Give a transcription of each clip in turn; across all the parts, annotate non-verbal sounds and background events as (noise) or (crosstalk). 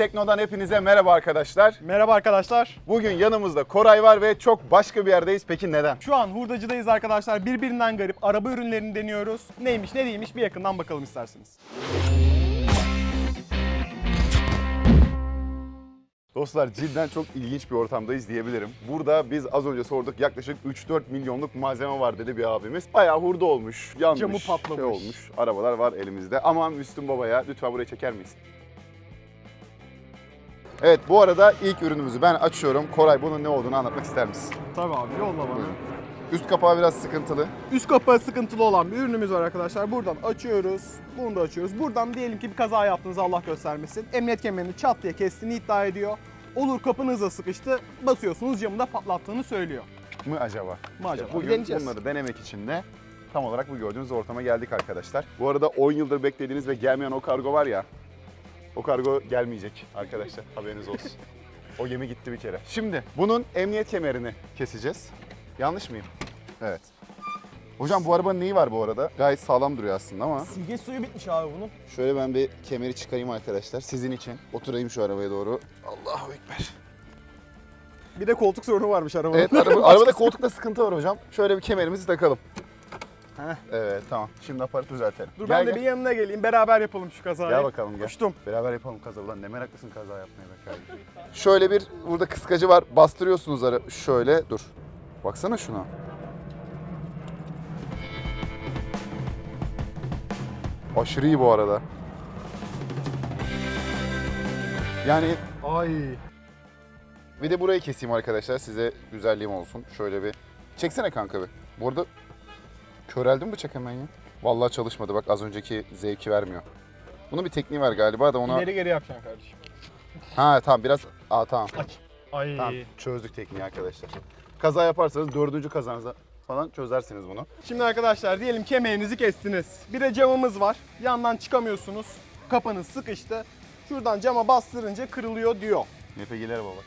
Tekno'dan hepinize merhaba arkadaşlar. Merhaba arkadaşlar. Bugün yanımızda Koray var ve çok başka bir yerdeyiz. Peki neden? Şu an hurdacıdayız arkadaşlar. Birbirinden garip araba ürünlerini deniyoruz. Neymiş ne değilmiş bir yakından bakalım isterseniz. Dostlar cidden çok ilginç bir ortamdayız diyebilirim. Burada biz az önce sorduk yaklaşık 3-4 milyonluk malzeme var dedi bir abimiz. Bayağı hurda olmuş, yanmış, Camı patlamış. şey olmuş. Arabalar var elimizde. Ama Müslüm Baba'ya lütfen buraya çeker miyiz? Evet bu arada ilk ürünümüzü ben açıyorum. Koray bunun ne olduğunu anlatmak ister misin? Tabii abi yolla bana. Buyurun. Üst kapağı biraz sıkıntılı. Üst kapağı sıkıntılı olan bir ürünümüz var arkadaşlar. Buradan açıyoruz. Bunu da açıyoruz. Buradan diyelim ki bir kaza yaptınız Allah göstermesin. Emniyet kemerini çat diye kestiğini iddia ediyor. Olur kapın hızla sıkıştı. Basıyorsunuz camı da patlattığını söylüyor. mı acaba? Mı acaba? İşte bugün Deneyeceğiz. bunları denemek için de tam olarak bu gördüğünüz ortama geldik arkadaşlar. Bu arada 10 yıldır beklediğiniz ve gelmeyen o kargo var ya, o kargo gelmeyecek arkadaşlar haberiniz olsun. o gemi gitti bir kere. Şimdi bunun emniyet kemerini keseceğiz. Yanlış mıyım? Evet. Hocam bu arabanın neyi var bu arada? Gayet sağlam duruyor aslında ama. Silge suyu bitmiş abi bunun. Şöyle ben bir kemeri çıkarayım arkadaşlar sizin için. Oturayım şu arabaya doğru. Allahu Ekber. Bir de koltuk sorunu varmış arabanın. Evet araba, (laughs) arabada koltukta sıkıntı var hocam. Şöyle bir kemerimizi takalım. Heh. Evet tamam. Şimdi aparatı düzeltelim. Dur Gel, ben de gel. bir yanına geleyim. Beraber yapalım şu kazayı. Gel bakalım gel. Uçtum. Beraber yapalım kaza. Ulan ne meraklısın kaza yapmaya be kardeşim. Şöyle bir burada kıskacı var. Bastırıyorsunuz ara şöyle. Dur. Baksana şuna. Aşırı iyi bu arada. Yani Ay. bir de burayı keseyim arkadaşlar size güzelliğim olsun. Şöyle bir çeksene kanka bir. Bu arada köreldi mi bıçak hemen ya? Vallahi çalışmadı bak az önceki zevki vermiyor. Bunun bir tekniği var galiba da ona... İleri geri yapacaksın kardeşim. Ha tamam biraz... Aa tamam. Aç. Ay. Tamam çözdük tekniği arkadaşlar. Kaza yaparsanız dördüncü kazanızda falan çözersiniz bunu. Şimdi arkadaşlar diyelim kemerinizi kestiniz. Bir de camımız var. Yandan çıkamıyorsunuz. Kapanız sıkıştı. Şuradan cama bastırınca kırılıyor diyor. NPG'lere baba.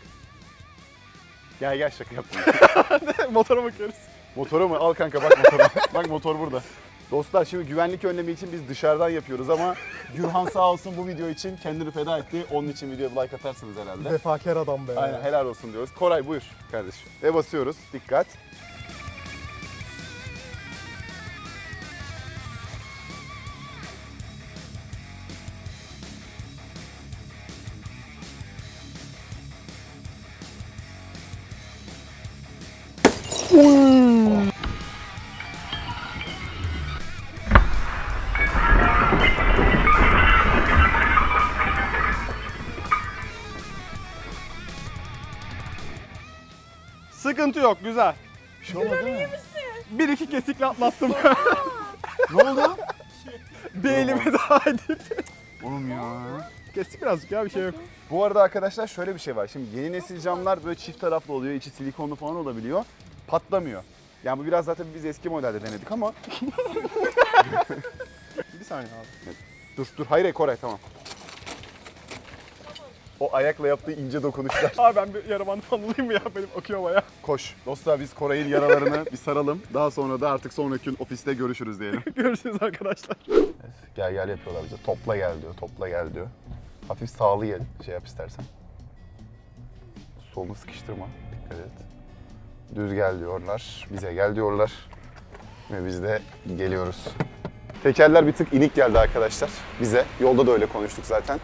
Gel gel şaka yaptım. (laughs) Motora bakıyoruz. Motoru mu? Al kanka bak motora. (laughs) bak motor burada. Dostlar şimdi güvenlik önlemi için biz dışarıdan yapıyoruz ama Gürhan sağ olsun bu video için kendini feda etti. Onun için videoya like atarsınız herhalde. Vefakar adam be. Aynen helal olsun diyoruz. Koray buyur kardeşim. Ve basıyoruz. Dikkat. Sıkıntı yok güzel. Bir şey olmadı değil mi? Bir iki kesikle atlattım. ne oldu? bir elimi daha edip. Oğlum ya. Kestik birazcık ya bir şey yok. Bu arada arkadaşlar şöyle bir şey var. Şimdi yeni nesil camlar böyle çift taraflı oluyor. içi silikonlu falan olabiliyor. Patlamıyor. Yani bu biraz zaten biz eski modelde denedik ama (laughs) Bir saniye abi. dur dur hayır hayır, Koray tamam. O ayakla yaptığı ince dokunuşlar. (laughs) Abi ben bir yara bandı falan alayım mı ya benim akıyor baya. Koş. Dostlar biz Koray'ın yaralarını bir saralım. Daha sonra da artık sonraki gün ofiste görüşürüz diyelim. (laughs) Görüşürüz arkadaşlar. gel gel yapıyorlar bize. Topla gel diyor. Topla gel diyor. Hafif sağlı gel. Şey yap istersen. Solunu sıkıştırma. Dikkat et. Düz gel diyorlar. Bize gel diyorlar. Ve biz de geliyoruz. Tekerler bir tık inik geldi arkadaşlar bize. Yolda da öyle konuştuk zaten.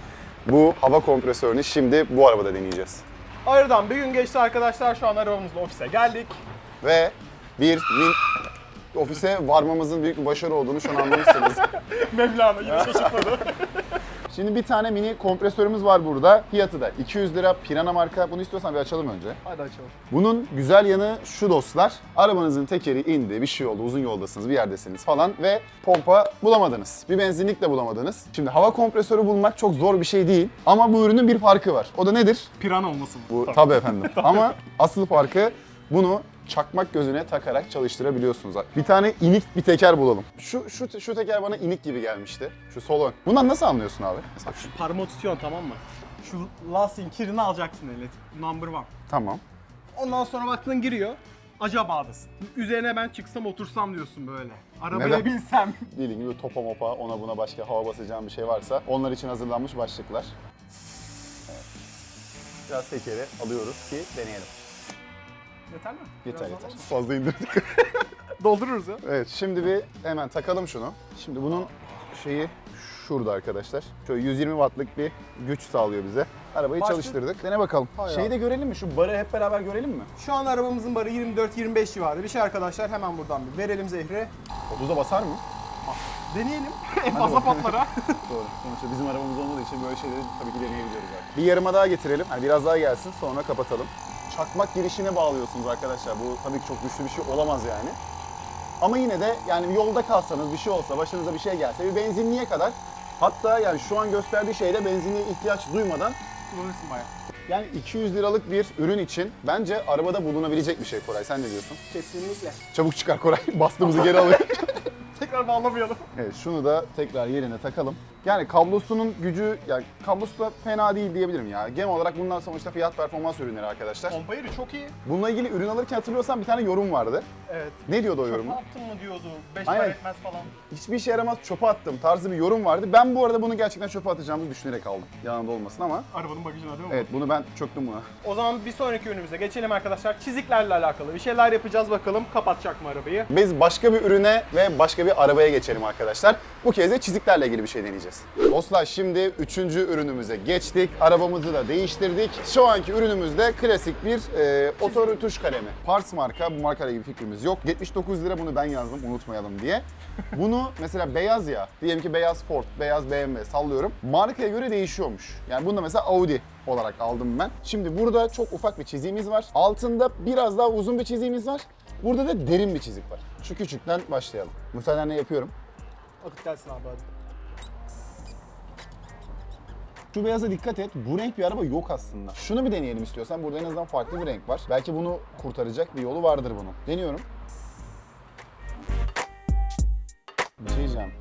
Bu hava kompresörünü şimdi bu arabada deneyeceğiz. Aradan bir gün geçti arkadaşlar. Şu an arabamızla ofise geldik. Ve bir min... ofise varmamızın büyük bir başarı olduğunu şu an anlamışsınız. (laughs) Mevlana yine şaşırtmadı. (laughs) Şimdi bir tane mini kompresörümüz var burada. Fiyatı da 200 lira Pirana marka. Bunu istiyorsan bir açalım önce. Hadi açalım. Bunun güzel yanı şu dostlar. Arabanızın tekeri indi, bir şey oldu, uzun yoldasınız, bir yerdesiniz falan ve pompa bulamadınız. Bir benzinlik de bulamadınız. Şimdi hava kompresörü bulmak çok zor bir şey değil. Ama bu ürünün bir farkı var. O da nedir? Piran olmasın. Bu tabii efendim. (laughs) Ama asıl farkı bunu çakmak gözüne takarak çalıştırabiliyorsunuz. Bir tane inik bir teker bulalım. Şu şu şu teker bana inik gibi gelmişti. Şu sol ön. Bundan nasıl anlıyorsun abi? Mesela şu. Parmağı tutuyorsun tamam mı? Şu lastiğin kirini alacaksın eline. Number one. Tamam. Ondan sonra baktın giriyor. Acaba'dasın. Üzerine ben çıksam otursam diyorsun böyle. Arabaya Neden? binsem. (laughs) Dediğim gibi topa mopa ona buna başka hava basacağım bir şey varsa onlar için hazırlanmış başlıklar. biraz tekeri alıyoruz ki deneyelim. Yeter mi? Yeter Biraz yeter. Fazla indirdik. (laughs) Doldururuz ya. evet şimdi bir hemen takalım şunu. Şimdi bunun şeyi şurada arkadaşlar. Şöyle 120 wattlık bir güç sağlıyor bize. Arabayı Başka- çalıştırdık. Dene bakalım. Hay Şeyi de görelim mi? Şu barı hep beraber görelim mi? Şu an arabamızın barı 24-25 civarı. Bir şey arkadaşlar hemen buradan bir verelim zehri. 30'a basar mı? Deneyelim. (laughs) en fazla patlara. (laughs) Doğru. Sonuçta bizim arabamız olmadığı için böyle şeyleri tabii ki deneyebiliyoruz artık. Bir yarıma daha getirelim. Yani biraz daha gelsin sonra kapatalım. Çakmak girişine bağlıyorsunuz arkadaşlar. Bu tabii ki çok güçlü bir şey olamaz yani. Ama yine de yani yolda kalsanız bir şey olsa, başınıza bir şey gelse bir benzinliğe kadar hatta yani şu an gösterdiği şeyde benzinliğe ihtiyaç duymadan Kullanırsın bayağı. yani 200 liralık bir ürün için bence arabada bulunabilecek bir şey Koray. Sen ne diyorsun? Kesinlikle. Çabuk çıkar Koray. (laughs) Bastığımızı geri alıyor. (laughs) Tekrar bağlamayalım. Evet şunu da tekrar yerine takalım. Yani kablosunun gücü, yani kablosu da fena değil diyebilirim ya. Genel olarak bunlar sonuçta fiyat performans ürünleri arkadaşlar. Pompa yeri çok iyi. Bununla ilgili ürün alırken hatırlıyorsan bir tane yorum vardı. Evet. Ne diyordu o Ne yorumu? yaptın mı diyordu. 5 Aynen. para etmez falan. Hiçbir işe yaramaz çöpe attım tarzı bir yorum vardı. Ben bu arada bunu gerçekten çöpe atacağımı düşünerek aldım. Yanında olmasın ama. Arabanın bagajına değil mi? Evet bunu ben çöktüm buna. O zaman bir sonraki ürünümüze geçelim arkadaşlar. Çiziklerle alakalı bir şeyler yapacağız bakalım. Kapatacak mı arabayı? Biz başka bir ürüne ve başka bir arabaya geçelim arkadaşlar. Bu kez de çiziklerle ilgili bir şey deneyeceğiz. Dostlar şimdi üçüncü ürünümüze geçtik. Arabamızı da değiştirdik. Şu anki ürünümüzde klasik bir e, otorütüş kalemi. Pars marka, bu markayla ilgili fikrimiz yok. 79 lira bunu ben yazdım unutmayalım diye. Bunu mesela beyaz ya, diyelim ki beyaz Ford, beyaz BMW sallıyorum. Markaya göre değişiyormuş. Yani bunda mesela Audi olarak aldım ben. Şimdi burada çok ufak bir çiziğimiz var. Altında biraz daha uzun bir çiziğimiz var. Burada da derin bir çizik var. Şu küçükten başlayalım. Müsaadenle yapıyorum. Akıt gelsin abi hadi. Şu beyaza dikkat et. Bu renk bir araba yok aslında. Şunu bir deneyelim istiyorsan. Burada en azından farklı bir renk var. Belki bunu kurtaracak bir yolu vardır bunun. Deniyorum. Bir şey diyeceğim.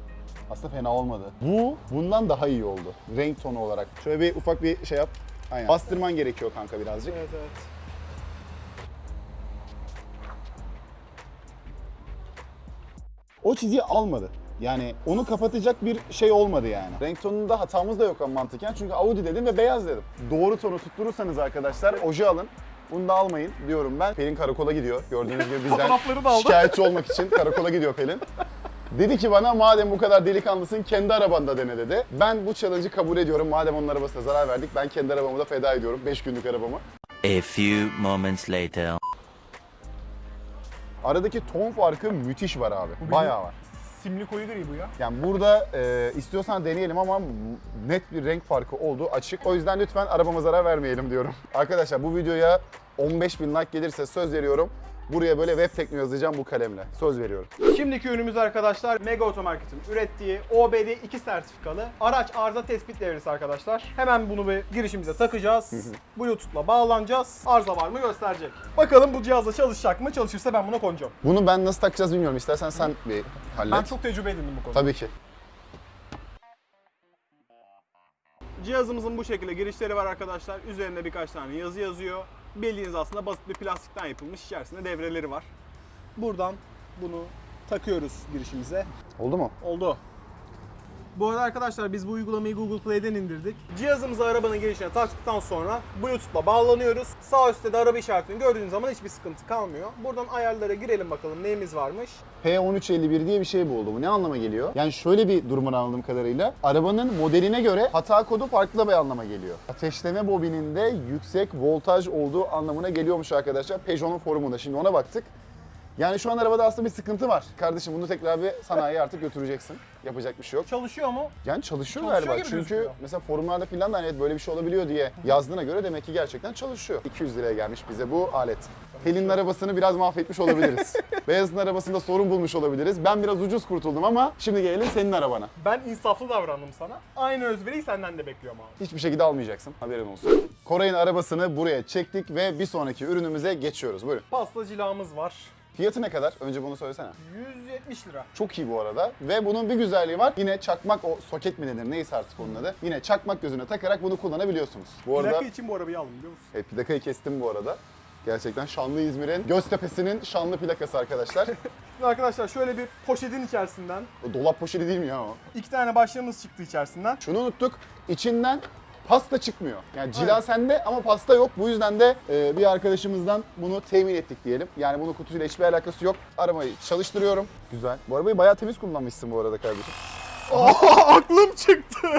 Aslında fena olmadı. Bu bundan daha iyi oldu. Renk tonu olarak. Şöyle bir ufak bir şey yap. Aynen. Bastırman gerekiyor kanka birazcık. Evet evet. O çiziyi almadı. Yani onu kapatacak bir şey olmadı yani. Renk tonunda hatamız da yok ama mantıken. Çünkü Audi dedim ve beyaz dedim. Doğru tonu tutturursanız arkadaşlar oje alın. Bunu da almayın diyorum ben. Pelin karakola gidiyor. Gördüğünüz gibi bizden Fotoğrafları da aldı. şikayetçi olmak için karakola gidiyor Pelin. Dedi ki bana madem bu kadar delikanlısın kendi arabanda dene dedi. Ben bu challenge'ı kabul ediyorum. Madem onun arabasına zarar verdik ben kendi arabamı da feda ediyorum. 5 günlük arabamı. A few moments later. Aradaki ton farkı müthiş var abi. Bayağı var. Simli koyu gri bu ya. Yani burada e, istiyorsan deneyelim ama net bir renk farkı olduğu açık. O yüzden lütfen arabama zarar vermeyelim diyorum. Arkadaşlar bu videoya 15 bin like gelirse söz veriyorum. Buraya böyle web tekno yazacağım bu kalemle. Söz veriyorum. Şimdiki ürünümüz arkadaşlar Mega Otomarket'in ürettiği OBD 2 sertifikalı araç arıza tespit devresi arkadaşlar. Hemen bunu bir girişimize takacağız. Bluetooth'la bağlanacağız. Arıza var mı gösterecek. Bakalım bu cihazla çalışacak mı? Çalışırsa ben buna konacağım. Bunu ben nasıl takacağız bilmiyorum. İstersen sen bir hallet. Ben çok tecrübe edindim bu konuda. Tabii ki. Cihazımızın bu şekilde girişleri var arkadaşlar. Üzerinde birkaç tane yazı yazıyor. Bildiğiniz aslında basit bir plastikten yapılmış. İçerisinde devreleri var. Buradan bunu takıyoruz girişimize. Oldu mu? Oldu. Bu arada arkadaşlar biz bu uygulamayı Google Play'den indirdik. Cihazımızı arabanın girişine taktıktan sonra Bluetooth'la bağlanıyoruz. Sağ üstte de araba işaretini gördüğünüz zaman hiçbir sıkıntı kalmıyor. Buradan ayarlara girelim bakalım neyimiz varmış. P1351 diye bir şey buldu. Bu ne anlama geliyor? Yani şöyle bir durumun anladığım kadarıyla arabanın modeline göre hata kodu farklı bir anlama geliyor. Ateşleme bobininde yüksek voltaj olduğu anlamına geliyormuş arkadaşlar. Peugeot'un forumunda. Şimdi ona baktık. Yani şu an arabada aslında bir sıkıntı var. Kardeşim bunu tekrar bir sanayiye artık götüreceksin. Yapacak bir şey yok. Çalışıyor mu? Yani çalışıyor, Çalışıyor galiba. Çünkü gözüküyor. mesela forumlarda filan da hani evet böyle bir şey olabiliyor diye yazdığına göre demek ki gerçekten çalışıyor. 200 liraya gelmiş bize bu alet. Pelin'in arabasını biraz mahvetmiş olabiliriz. (laughs) Beyaz'ın arabasında sorun bulmuş olabiliriz. Ben biraz ucuz kurtuldum ama şimdi gelelim senin arabana. Ben insaflı davrandım sana. Aynı özveriyi senden de bekliyorum abi. Hiçbir şekilde almayacaksın. Haberin olsun. Koray'ın arabasını buraya çektik ve bir sonraki ürünümüze geçiyoruz. Buyurun. Pasta cilamız var. Fiyatı ne kadar? Önce bunu söylesene. 170 lira. Çok iyi bu arada. Ve bunun bir güzelliği var. Yine çakmak o soket mi denir neyse artık onun adı. Yine çakmak gözüne takarak bunu kullanabiliyorsunuz. Bu arada Plaka için bu arabayı aldım biliyor musun? e, plakayı kestim bu arada. Gerçekten Şanlı İzmir'in Göztepe'sinin şanlı plakası arkadaşlar. (laughs) Şimdi arkadaşlar şöyle bir poşetin içerisinden O dolap poşeti değil mi ya o? iki tane başlığımız çıktı içerisinden. Şunu unuttuk. İçinden pasta çıkmıyor. Yani cila Evet. sende ama pasta yok. Bu yüzden de e, bir arkadaşımızdan bunu temin ettik diyelim. Yani bunun kutusuyla hiçbir alakası yok. Arabayı çalıştırıyorum. Güzel. Bu arabayı bayağı temiz kullanmışsın bu arada kardeşim. Aa, (laughs) aklım çıktı. (laughs)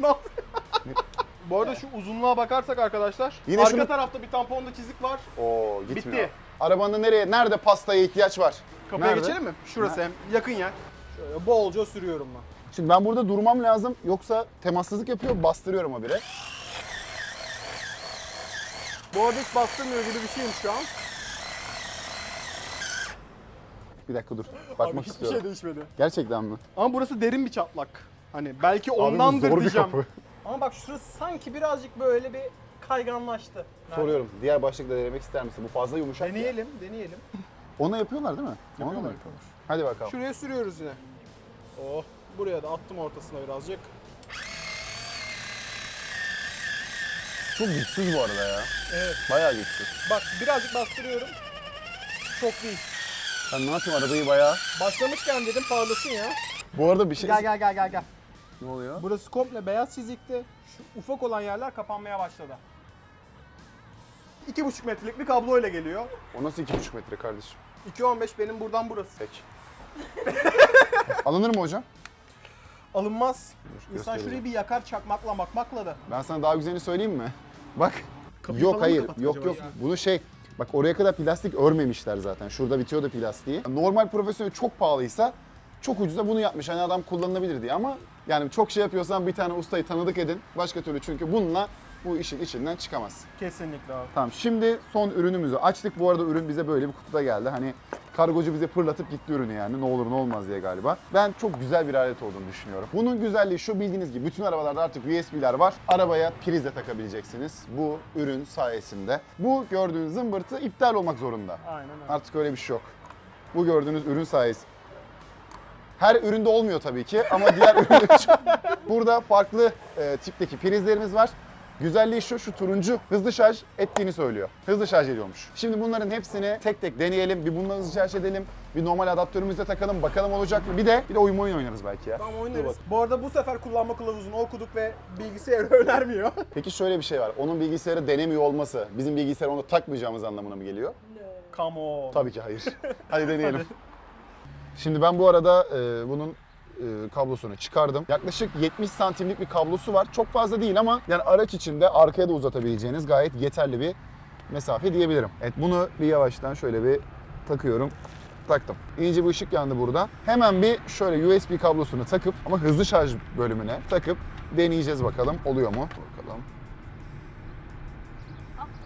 ne? Bu arada şu uzunluğa bakarsak arkadaşlar, Yine arka şunu- tarafta bir tamponda çizik var. Oo gitmiyor. Bitti. Arabanda nereye, nerede pastaya ihtiyaç var? Kapıya Nerede? geçelim mi? Şurası hem yakın yer. Şöyle bolca sürüyorum ben. Şimdi ben burada durmam lazım yoksa temassızlık yapıyor bastırıyorum habire. Bu arada hiç bastırmıyor gibi bir şeyim şu an. Bir dakika dur. Bakmak Abi hiçbir istiyorum. şey değişmedi. Gerçekten mi? Ama burası derin bir çatlak. Hani belki ondandır zor bir diyeceğim. kapı. Ama bak şurası sanki birazcık böyle bir kayganlaştı. Soruyorum. Diğer başlıkla denemek ister misin? Bu fazla yumuşak. ya. Deneyelim, deneyelim. Onu yapıyorlar değil mi? Onu da mı? Hadi bakalım. Şuraya sürüyoruz yine. Oh, buraya da attım ortasına birazcık. Çok güçsüz bu arada ya. Evet. Bayağı güçsüz. Bak birazcık bastırıyorum. Çok değil. Ben ne yapayım arabayı bayağı... Başlamışken dedim parlasın ya. Bu arada bir şey... Gel gel gel gel gel. Ne oluyor? Burası komple beyaz çizikti. Şu ufak olan yerler kapanmaya başladı. 2,5 metrelik bir kabloyla geliyor. O nasıl 2,5 metre kardeşim? 2.15 benim buradan burası. Peki. (laughs) Alınır mı hocam? Alınmaz. Dur, İnsan şurayı bir yakar çakmakla makmakla da. Ben sana daha güzelini söyleyeyim mi? (laughs) Bak. Kapıyı yok falan mı hayır. kapattık Yok acaba yok. ya? Bunu şey Bak oraya kadar plastik örmemişler zaten. Şurada bitiyor da plastiği. Normal profesyonel çok pahalıysa çok ucuza bunu yapmış. Hani adam kullanılabilir diye ama yani çok şey yapıyorsan bir tane ustayı tanıdık edin. Başka türlü çünkü bununla bu işin içinden çıkamaz. Kesinlikle abi. Tamam şimdi son ürünümüzü açtık. Bu arada ürün bize böyle bir kutuda geldi. Hani kargocu bize fırlatıp gitti ürünü yani ne olur ne olmaz diye galiba. Ben çok güzel bir alet olduğunu düşünüyorum. Bunun güzelliği şu bildiğiniz gibi bütün arabalarda artık USB'ler var. Arabaya priz de takabileceksiniz bu ürün sayesinde. Bu gördüğünüz zımbırtı iptal olmak zorunda. Aynen öyle. Artık öyle bir şey yok. Bu gördüğünüz ürün sayesinde. Her üründe olmuyor tabii ki ama diğer için. (laughs) Burada farklı e, tipteki prizlerimiz var. Güzelliği şu, şu turuncu hızlı şarj ettiğini söylüyor. Hızlı şarj ediyormuş. Şimdi bunların hepsini tek tek deneyelim. Bir bununla hızlı şarj edelim. Bir normal adaptörümüzle takalım. Bakalım olacak mı? Bir de bir de oyun oyun oynarız belki ya. Tamam oynarız. Bu arada bu sefer kullanma kılavuzunu okuduk ve bilgisayarı (laughs) önermiyor. Peki şöyle bir şey var. Onun bilgisayarı denemiyor olması bizim bilgisayarı onu takmayacağımız anlamına mı geliyor? Come on. Tabii ki hayır. (laughs) Hadi deneyelim. Şimdi ben bu arada e, bunun kablosunu çıkardım. Yaklaşık 70 santimlik bir kablosu var. Çok fazla değil ama yani araç içinde arkaya da uzatabileceğiniz gayet yeterli bir mesafe diyebilirim. Evet bunu bir yavaştan şöyle bir takıyorum. Taktım. İyice bir ışık yandı burada. Hemen bir şöyle USB kablosunu takıp ama hızlı şarj bölümüne takıp deneyeceğiz bakalım oluyor mu? Bakalım.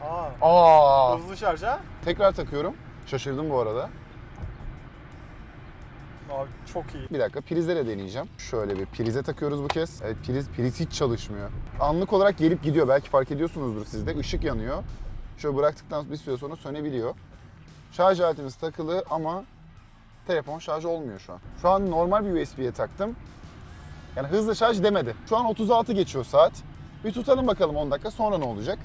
Aa, Aa! hızlı şarj ha? Tekrar takıyorum. Şaşırdım bu arada. Abi çok iyi. Bir dakika prizlere deneyeceğim. Şöyle bir prize takıyoruz bu kez. Evet priz, priz hiç çalışmıyor. Anlık olarak gelip gidiyor. Belki fark ediyorsunuzdur siz de. Işık yanıyor. Şöyle bıraktıktan bir süre sonra sönebiliyor. Şarj aletimiz takılı ama telefon şarj olmuyor şu an. Şu an normal bir USB'ye taktım. Yani hızlı şarj demedi. Şu an 36 geçiyor saat. Bir tutalım bakalım 10 dakika sonra ne olacak.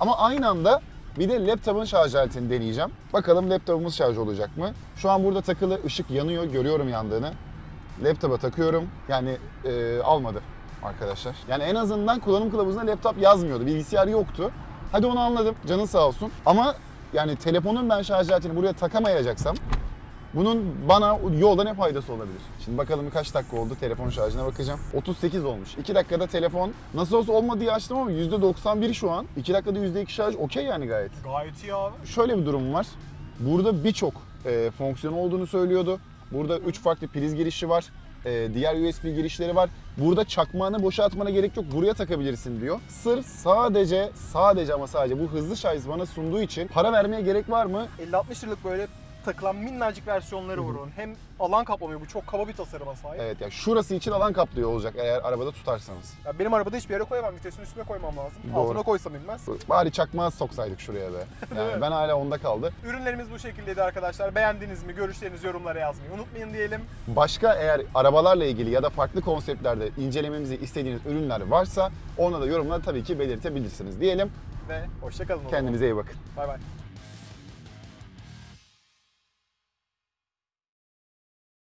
Ama aynı anda bir de laptopun şarj aletini deneyeceğim. Bakalım laptopumuz şarj olacak mı? Şu an burada takılı ışık yanıyor. Görüyorum yandığını. Laptopa takıyorum. Yani e, almadı arkadaşlar. Yani en azından kullanım kılavuzunda laptop yazmıyordu. Bilgisayar yoktu. Hadi onu anladım. Canın sağ olsun. Ama yani telefonun ben şarj aletini buraya takamayacaksam bunun bana yolda ne faydası olabilir? Şimdi bakalım kaç dakika oldu telefon şarjına bakacağım. 38 olmuş. 2 dakikada telefon nasıl olsa olmadı diye açtım ama %91 şu an. 2 dakikada %2 şarj okey yani gayet. Gayet iyi abi. Şöyle bir durum var. Burada birçok e, fonksiyon olduğunu söylüyordu. Burada 3 farklı priz girişi var. E, diğer USB girişleri var. Burada çakmağını boşaltmana gerek yok. Buraya takabilirsin diyor. Sırf sadece sadece ama sadece bu hızlı şarj bana sunduğu için para vermeye gerek var mı? 50-60 liralık böyle takılan minnacık versiyonları var onun. Hem alan kaplamıyor. Bu çok kaba bir tasarıma sahip. Evet ya şurası için alan kaplıyor olacak eğer arabada tutarsanız. Ya benim arabada hiçbir yere koyamam. Vitesin üstüne koymam lazım. Doğru. Altına koysam inmez. Bari çakmağı soksaydık şuraya be. (laughs) Yani ben hala onda kaldı. Ürünlerimiz bu şekildeydi arkadaşlar. Beğendiniz mi? Görüşlerinizi yorumlara yazmayı unutmayın diyelim. Başka eğer arabalarla ilgili ya da farklı konseptlerde incelememizi istediğiniz ürünler varsa ona da yorumlar tabii ki belirtebilirsiniz diyelim. Ve hoşçakalın. Kendinize iyi bakın. Bay bay.